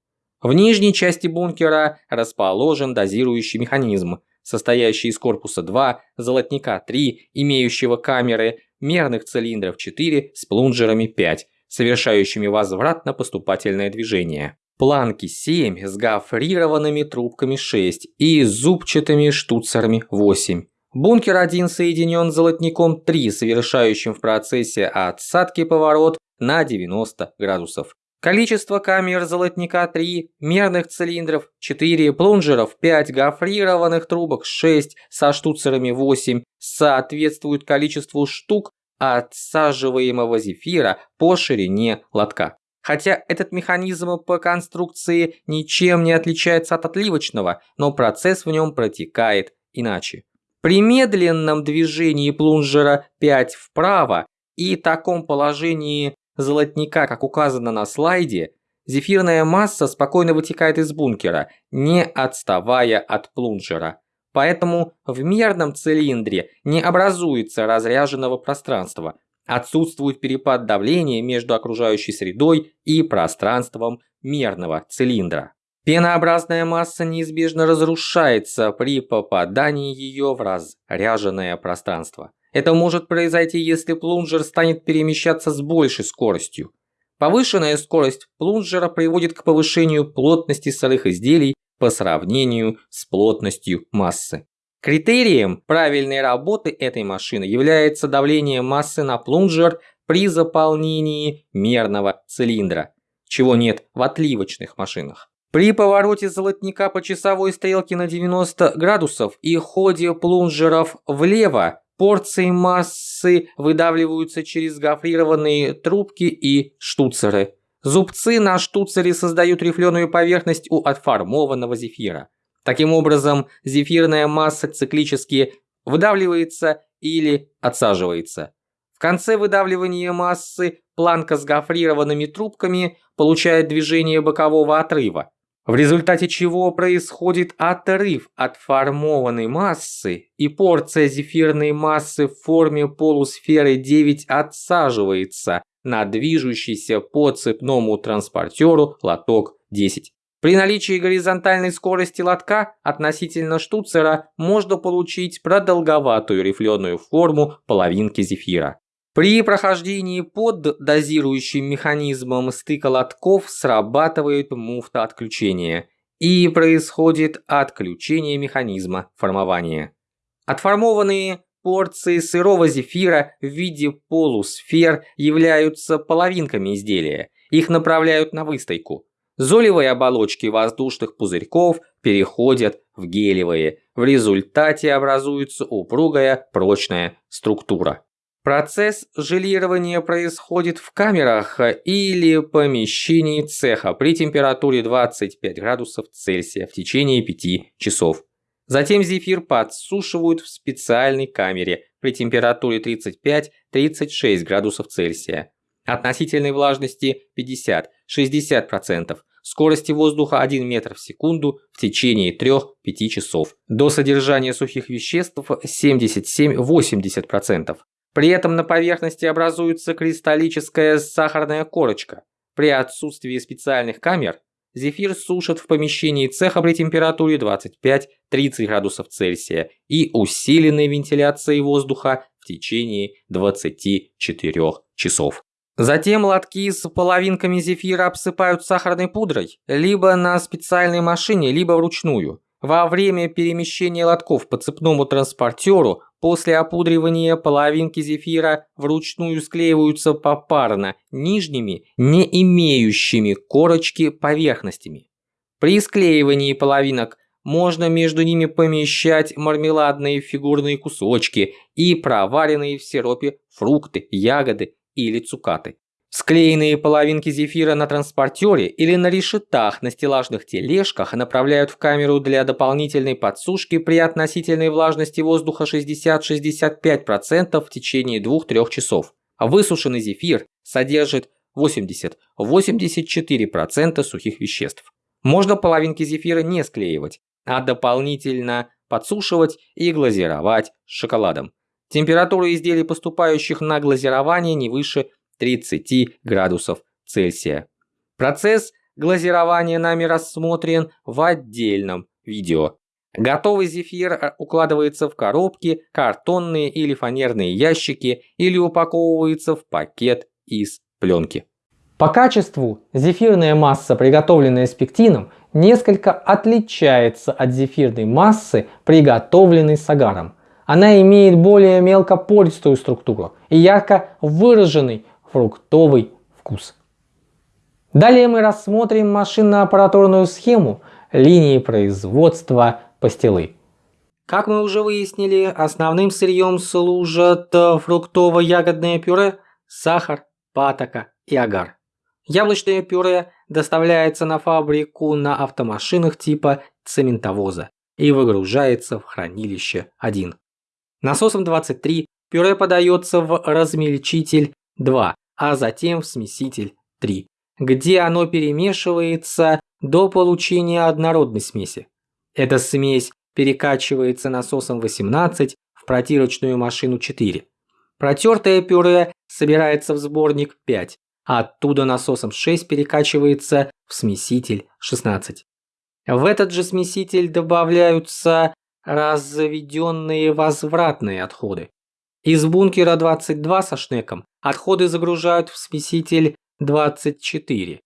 Speaker 2: В нижней части бункера расположен дозирующий механизм, состоящий из корпуса 2, золотника 3, имеющего камеры, мерных цилиндров 4 с плунжерами 5, совершающими возвратно-поступательное движение. Планки 7 с гофрированными трубками 6 и зубчатыми штуцерами 8. Бункер 1 соединен золотником 3, совершающим в процессе отсадки поворот на 90 градусов. Количество камер золотника 3, мерных цилиндров 4, плунжеров 5, гофрированных трубок 6, со штуцерами 8 соответствует количеству штук отсаживаемого зефира по ширине лотка. Хотя этот механизм по конструкции ничем не отличается от отливочного, но процесс в нем протекает иначе. При медленном движении плунжера 5 вправо и таком положении золотника, как указано на слайде, зефирная масса спокойно вытекает из бункера, не отставая от плунжера. Поэтому в мерном цилиндре не образуется разряженного пространства. Отсутствует перепад давления между окружающей средой и пространством мерного цилиндра. Пенообразная масса неизбежно разрушается при попадании ее в разряженное пространство. Это может произойти, если плунжер станет перемещаться с большей скоростью. Повышенная скорость плунжера приводит к повышению плотности сырых изделий по сравнению с плотностью массы. Критерием правильной работы этой машины является давление массы на плунжер при заполнении мерного цилиндра, чего нет в отливочных машинах. При повороте золотника по часовой стрелке на 90 градусов и ходе плунжеров влево Порции массы выдавливаются через гофрированные трубки и штуцеры. Зубцы на штуцере создают рифленую поверхность у отформованного зефира. Таким образом, зефирная масса циклически выдавливается или отсаживается. В конце выдавливания массы планка с гофрированными трубками получает движение бокового отрыва, в результате чего происходит отрыв от формованной массы и порция зефирной массы в форме полусферы 9 отсаживается на движущийся по цепному транспортеру лоток 10. При наличии горизонтальной скорости лотка относительно штуцера можно получить продолговатую рифленую форму половинки зефира. При прохождении под дозирующим механизмом стыка лотков срабатывает муфта отключения и происходит отключение механизма формования. Отформованные порции сырого зефира в виде полусфер являются половинками изделия. Их направляют на выстойку. Золевые оболочки воздушных пузырьков переходят в гелевые. В результате образуется упругая прочная структура. Процесс желирования происходит в камерах или помещении цеха при температуре 25 градусов Цельсия в течение 5 часов. Затем зефир подсушивают в специальной камере при температуре 35-36 градусов Цельсия. Относительной влажности 50-60%, скорости воздуха 1 метр в секунду в течение 3-5 часов. До содержания сухих веществ 77-80%. При этом на поверхности образуется кристаллическая сахарная корочка. При отсутствии специальных камер зефир сушат в помещении цеха при температуре 25-30 градусов Цельсия и усиленной вентиляцией воздуха в течение 24 часов. Затем лотки с половинками зефира обсыпают сахарной пудрой либо на специальной машине, либо вручную. Во время перемещения лотков по цепному транспортеру после опудривания половинки зефира вручную склеиваются попарно нижними, не имеющими корочки поверхностями. При склеивании половинок можно между ними помещать мармеладные фигурные кусочки и проваренные в сиропе фрукты, ягоды или цукаты. Склеенные половинки зефира на транспортере или на решетах на стеллажных тележках направляют в камеру для дополнительной подсушки при относительной влажности воздуха 60-65% в течение 2-3 часов. Высушенный зефир содержит 80-84% сухих веществ. Можно половинки зефира не склеивать, а дополнительно подсушивать и глазировать шоколадом. Температура изделий, поступающих на глазирование, не выше 30 градусов Цельсия. Процесс глазирования нами рассмотрен в отдельном видео. Готовый зефир э, укладывается в коробки, картонные или фанерные ящики или упаковывается в пакет из пленки.
Speaker 1: По качеству зефирная масса, приготовленная с пектином, несколько отличается от зефирной массы, приготовленной с агаром. Она имеет более мелкопористую структуру и ярко выраженный фруктовый вкус. Далее мы рассмотрим машинно-аппаратурную схему линии производства пастилы.
Speaker 2: Как мы уже выяснили, основным сырьем служат фруктово-ягодное пюре, сахар, патока и агар. Яблочное пюре доставляется на фабрику на автомашинах типа цементовоза и выгружается в хранилище 1. Насосом 23 пюре подается в размельчитель 2 а затем в смеситель 3, где оно перемешивается до получения однородной смеси. Эта смесь перекачивается насосом 18 в протирочную машину 4. Протертое пюре собирается в сборник 5, а оттуда насосом 6 перекачивается в смеситель 16. В этот же смеситель добавляются разведенные возвратные отходы. Из бункера 22 со шнеком отходы загружают в смеситель 24.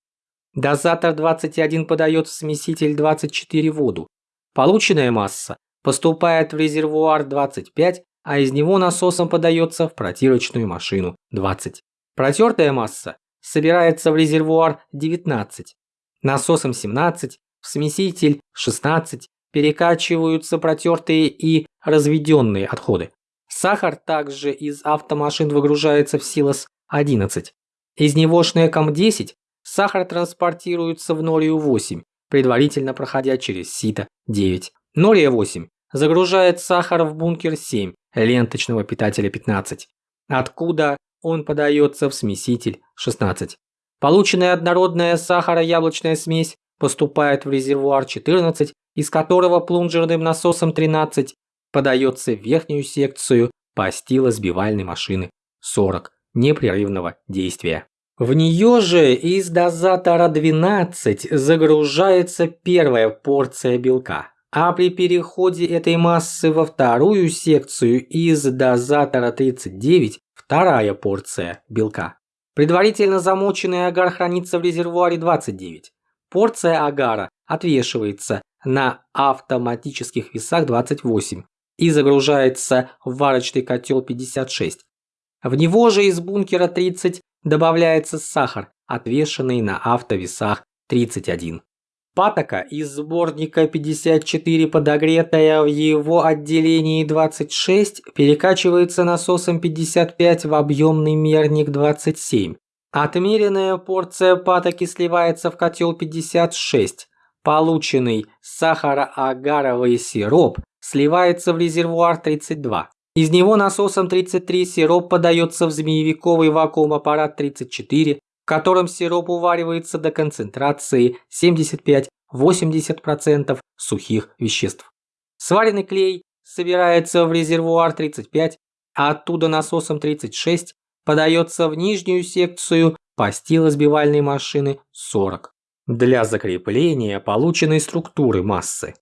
Speaker 2: Дозатор 21 подает в смеситель 24 воду. Полученная масса поступает в резервуар 25, а из него насосом подается в протирочную машину 20. Протертая масса собирается в резервуар 19. Насосом 17, в смеситель 16 перекачиваются протертые и разведенные отходы. Сахар также из автомашин выгружается в Силос-11. Из него шнеком 10 сахар транспортируется в Норию-8, предварительно проходя через Сито-9. Нория-8 загружает сахар в бункер 7 ленточного питателя 15, откуда
Speaker 1: он подается в смеситель 16. Полученная однородная сахаро-яблочная смесь поступает в резервуар 14, из которого плунжерным насосом 13 подается в верхнюю секцию постилосбивальной машины 40 непрерывного действия. В нее же из дозатора 12 загружается первая порция белка, а при переходе этой массы во вторую секцию из дозатора 39 вторая порция белка. Предварительно замоченный агар хранится в резервуаре 29. Порция агара отвешивается на автоматических весах 28 и загружается в варочный котел 56. В него же из бункера 30 добавляется сахар, отвешенный на автовесах 31. Патока из сборника 54 подогретая в его отделении 26 перекачивается насосом 55 в объемный мерник 27. Отмеренная порция патоки сливается в котел 56. Полученный сахароагаровый сироп сливается в резервуар 32. Из него насосом 33 сироп подается в змеевиковый вакуум-аппарат 34, в котором сироп уваривается до концентрации 75-80% сухих веществ. Сваренный клей собирается в резервуар 35, а оттуда насосом 36 подается в нижнюю секцию постилосбивальной машины 40 для закрепления полученной структуры массы.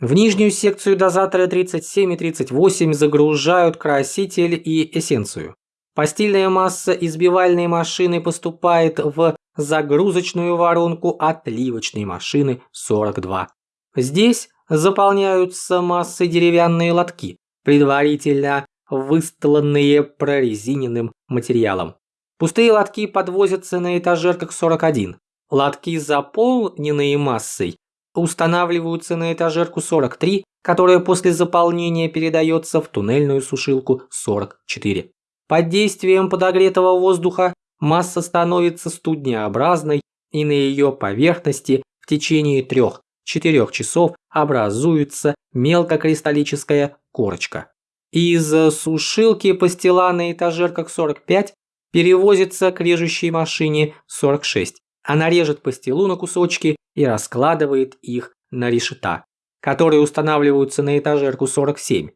Speaker 1: В нижнюю секцию дозатора 37 и 38 загружают краситель и эссенцию. Постельная масса избивальной машины поступает в загрузочную воронку отливочной машины 42. Здесь заполняются массой деревянные лотки, предварительно выстланные прорезиненным материалом. Пустые лотки подвозятся на этажерках 41. Лотки, заполненные массой, устанавливаются на этажерку 43, которая после заполнения передается в туннельную сушилку 44. Под действием подогретого воздуха масса становится студнеобразной и на ее поверхности в течение 3-4 часов образуется мелкокристаллическая корочка. Из сушилки пастила на этажерках 45 перевозится к режущей машине 46. Она режет пастилу на кусочки и раскладывает их на решета, которые устанавливаются на этажерку 47.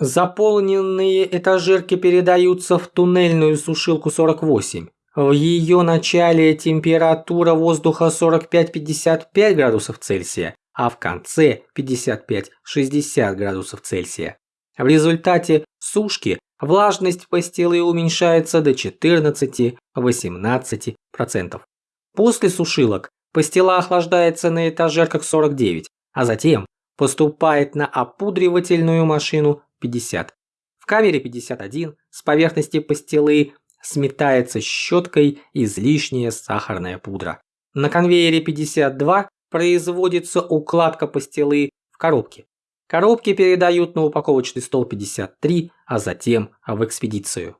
Speaker 1: Заполненные этажерки передаются в туннельную сушилку 48. В ее начале температура воздуха 45-55 градусов Цельсия, а в конце 55-60 градусов Цельсия. В результате сушки влажность пастилы уменьшается до 14-18%. После сушилок Пастила охлаждается на этажерках 49, а затем поступает на опудривательную машину 50. В камере 51 с поверхности пастилы сметается щеткой излишняя сахарная пудра. На конвейере 52 производится укладка пастилы в коробке. Коробки передают на упаковочный стол 53, а затем в экспедицию.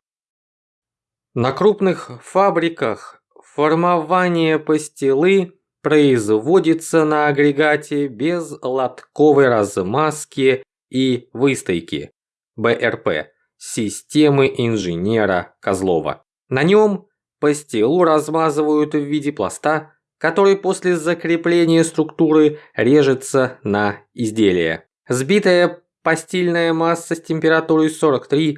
Speaker 1: На крупных фабриках формование пастилы производится на агрегате без лотковой размазки и выстойки БРП системы инженера Козлова. На нем пастилу размазывают в виде пласта, который после закрепления структуры режется на изделие. Сбитая постельная масса с температурой 43-46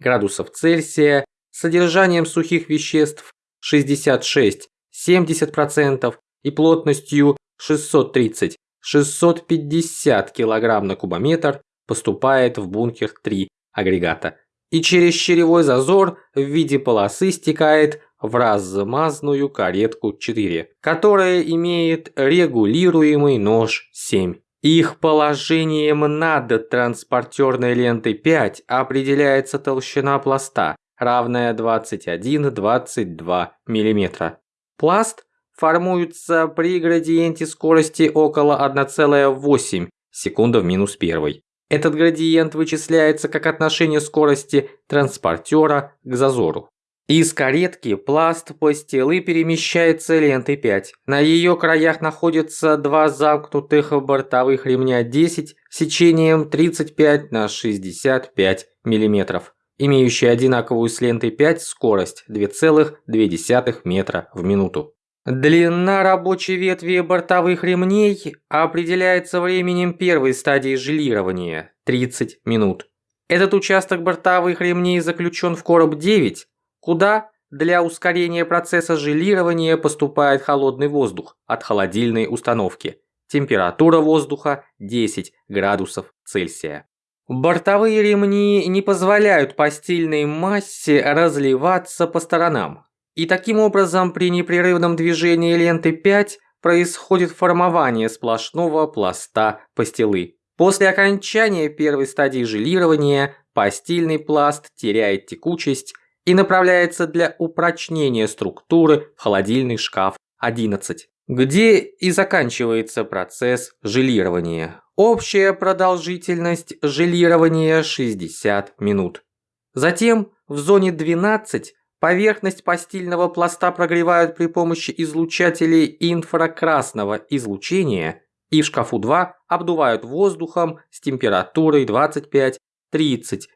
Speaker 1: градусов Цельсия, содержанием сухих веществ 66-70% и плотностью 630-650 кг на кубометр поступает в бункер 3 агрегата и через черевой зазор в виде полосы стекает в размазную каретку 4, которая имеет регулируемый нож 7. Их положением над транспортерной лентой 5 определяется толщина пласта, равная 21-22 мм. Пласт формуются при градиенте скорости около 1,8 секунды в минус 1. Этот градиент вычисляется как отношение скорости транспортера к зазору. Из каретки пласт постелы перемещается лентой 5. На ее краях находятся два замкнутых бортовых ремня 10 сечением 35 на 65 мм
Speaker 2: имеющий одинаковую с лентой 5 скорость 2,2 метра в минуту. Длина рабочей ветви бортовых ремней определяется временем первой стадии желирования – 30 минут. Этот участок бортовых ремней заключен в короб 9, куда для ускорения процесса желирования поступает холодный воздух от холодильной установки. Температура воздуха 10 градусов Цельсия. Бортовые ремни не позволяют постельной массе разливаться по сторонам. И таким образом при непрерывном движении ленты 5 происходит формование сплошного пласта пастилы. После окончания первой стадии желирования постельный пласт теряет текучесть и направляется для упрочнения структуры в холодильный шкаф 11, где и заканчивается процесс желирования. Общая продолжительность желирования 60 минут. Затем в зоне 12 поверхность постельного пласта прогревают при помощи излучателей инфракрасного излучения и в шкафу 2 обдувают воздухом с температурой 25-30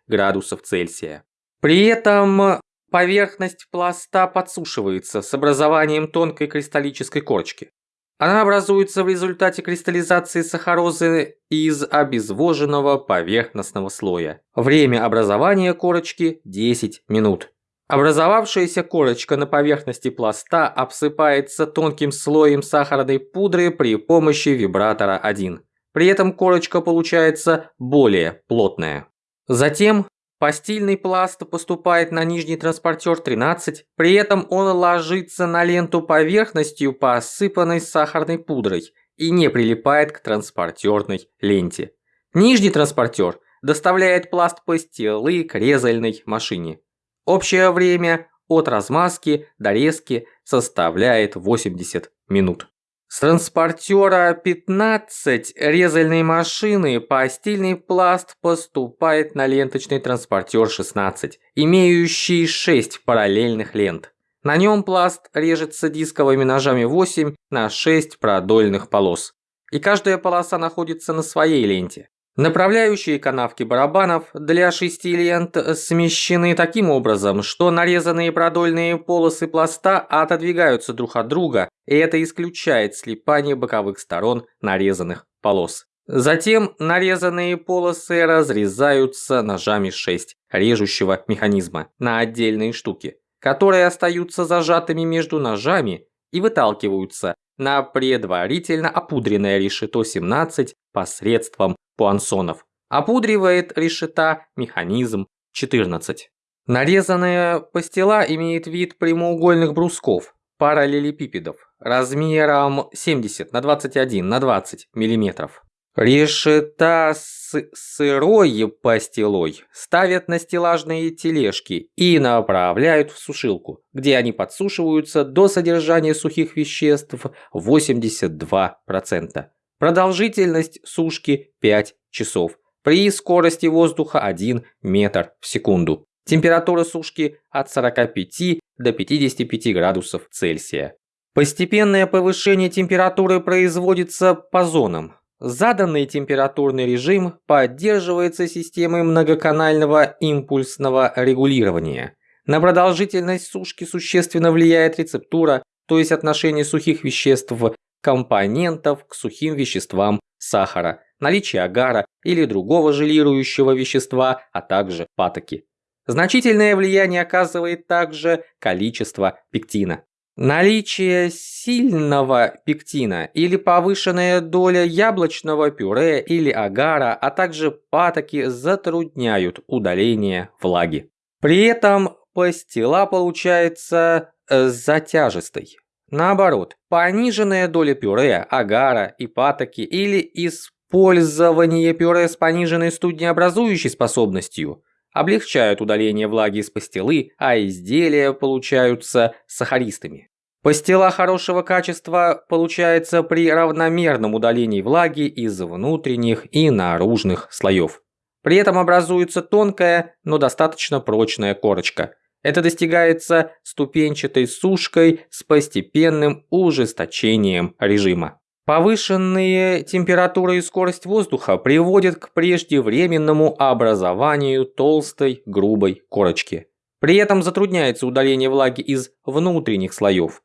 Speaker 2: градусов Цельсия. При этом поверхность пласта подсушивается с образованием тонкой кристаллической корочки. Она образуется в результате кристаллизации сахарозы из обезвоженного поверхностного слоя. Время образования корочки 10 минут. Образовавшаяся корочка на поверхности пласта обсыпается тонким слоем сахарной пудры при помощи вибратора 1. При этом корочка получается более плотная. Затем Постельный пласт поступает на нижний транспортер 13, при этом он ложится на ленту поверхностью, посыпанной сахарной пудрой, и не прилипает к транспортерной ленте. Нижний транспортер доставляет пласт пастилы к резальной машине. Общее время от размазки до резки составляет 80 минут. С транспортера 15 резальной машины постельный пласт поступает на ленточный транспортер 16, имеющий 6 параллельных лент. На нем пласт режется дисковыми ножами 8 на 6 продольных полос. И каждая полоса находится на своей ленте. Направляющие канавки барабанов для шести лент смещены таким образом, что нарезанные продольные полосы пласта отодвигаются друг от друга, и это исключает слипание боковых сторон нарезанных полос. Затем нарезанные полосы разрезаются ножами 6 режущего механизма на отдельные штуки, которые остаются зажатыми между ножами и выталкиваются на предварительно опудренное решето 17 посредством пуансонов. Опудривает решета механизм 14. Нарезанная пастила имеет вид прямоугольных брусков, параллелепипедов, размером 70 на 21 на 20 мм. Решета с сырой пастилой ставят на стеллажные тележки и направляют в сушилку, где они подсушиваются до содержания сухих веществ 82%. Продолжительность сушки 5 часов. При скорости воздуха 1 метр в секунду. Температура сушки от 45 до 55 градусов Цельсия. Постепенное повышение температуры производится по зонам. Заданный температурный режим поддерживается системой многоканального импульсного регулирования. На продолжительность сушки существенно влияет рецептура, то есть отношение сухих веществ компонентов к сухим веществам сахара, наличие агара или другого желирующего вещества, а также патоки. Значительное влияние оказывает также количество пектина. Наличие сильного пектина или повышенная доля яблочного пюре или агара, а также патоки затрудняют удаление влаги. При этом пастила получается э, затяжистой. Наоборот, пониженная доля пюре, агара и патоки или использование пюре с пониженной студнеобразующей способностью облегчают удаление влаги из пастилы, а изделия получаются сахаристыми. Пастила хорошего качества получается при равномерном удалении влаги из внутренних и наружных слоев. При этом образуется тонкая, но достаточно прочная корочка – это достигается ступенчатой сушкой с постепенным ужесточением режима. Повышенные температура и скорость воздуха приводят к преждевременному образованию толстой грубой корочки. При этом затрудняется удаление влаги из внутренних слоев.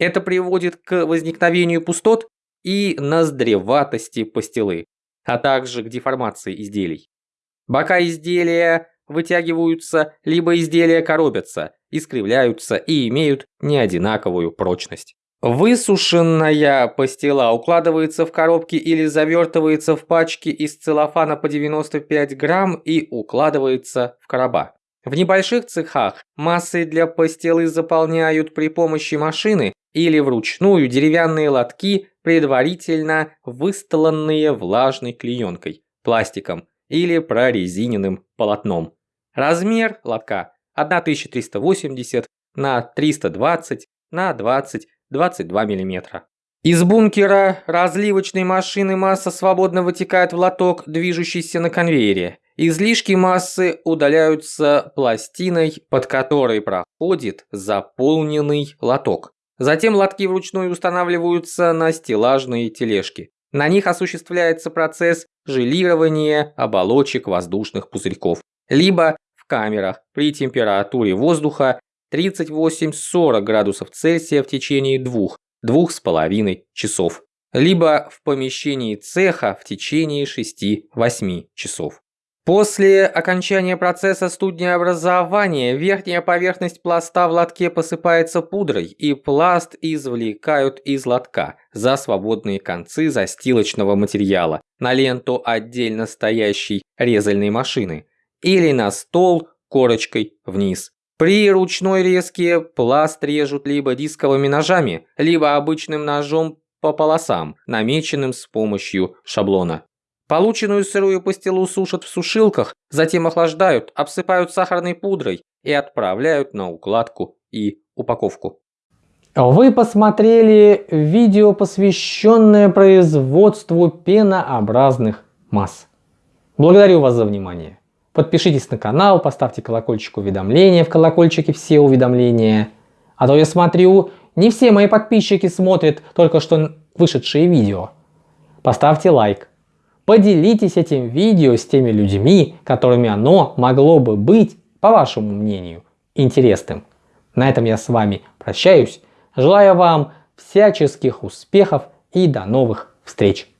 Speaker 2: Это приводит к возникновению пустот и ноздреватости пастилы, а также к деформации изделий. Бока изделия вытягиваются, либо изделия коробятся, искривляются и имеют неодинаковую прочность. Высушенная пастила укладывается в коробки или завертывается в пачки из целлофана по 95 грамм и укладывается в короба. В небольших цехах массы для пастилы заполняют при помощи машины или вручную деревянные лотки, предварительно выстланные влажной клеенкой, пластиком или прорезиненным полотном. Размер лотка 1380 на 320 на 20 22 мм. Из бункера разливочной машины масса свободно вытекает в лоток, движущийся на конвейере. Излишки массы удаляются пластиной, под которой проходит заполненный лоток. Затем лотки вручную устанавливаются на стеллажные тележки. На них осуществляется процесс желирования оболочек воздушных пузырьков. Либо в камерах при температуре воздуха 38-40 градусов Цельсия в течение двух, двух с половиной часов, либо в помещении цеха в течение 6-8 часов. После окончания процесса студнеобразования верхняя поверхность пласта в лотке посыпается пудрой и пласт извлекают из лотка за свободные концы застилочного материала на ленту отдельно стоящей резальной машины или на стол корочкой вниз. При ручной резке пласт режут либо дисковыми ножами, либо обычным ножом по полосам, намеченным с помощью шаблона. Полученную сырую пастилу сушат в сушилках, затем охлаждают, обсыпают сахарной пудрой и отправляют на укладку и упаковку.
Speaker 1: Вы посмотрели видео, посвященное производству пенообразных масс. Благодарю вас за внимание. Подпишитесь на канал, поставьте колокольчик уведомления, в колокольчике все уведомления. А то я смотрю, не все мои подписчики смотрят только что вышедшие видео. Поставьте лайк. Поделитесь этим видео с теми людьми, которыми оно могло бы быть, по вашему мнению, интересным. На этом я с вами прощаюсь. Желаю вам всяческих успехов и до новых встреч.